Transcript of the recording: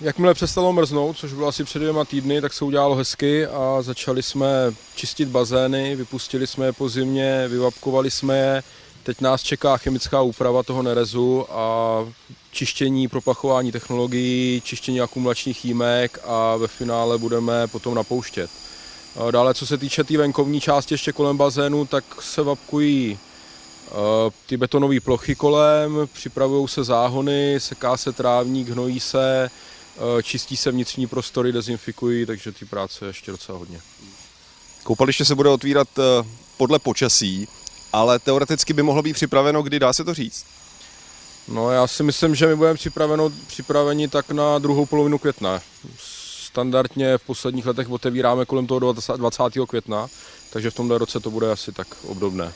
jakmile přestalo mrznout, což bylo asi před dvěma týdny, tak se udělalo hezky a začali jsme čistit bazény, vypustili jsme je po zimě, vyvapkovali jsme je. Teď nás čeká chemická úprava toho nerezu a čištění, proplachování technologií, čištění akumulačních jímek a ve finále budeme potom napouštět. Dále, co se týče té tý venkovní části ještě kolem bazénu, tak se vapkují ty betonové plochy kolem, připravují se záhony, seká se trávník, hnojí se, čistí se vnitřní prostory, dezinfikují, takže ty práce je ještě docela hodně. Koupaliště se bude otvírat podle počasí, ale teoreticky by mohlo být připraveno, kdy dá se to říct? No já si myslím, že my budeme připraveno, připraveni tak na druhou polovinu května. Standardně v posledních letech otevíráme kolem toho 20. května, takže v tomhle roce to bude asi tak obdobné.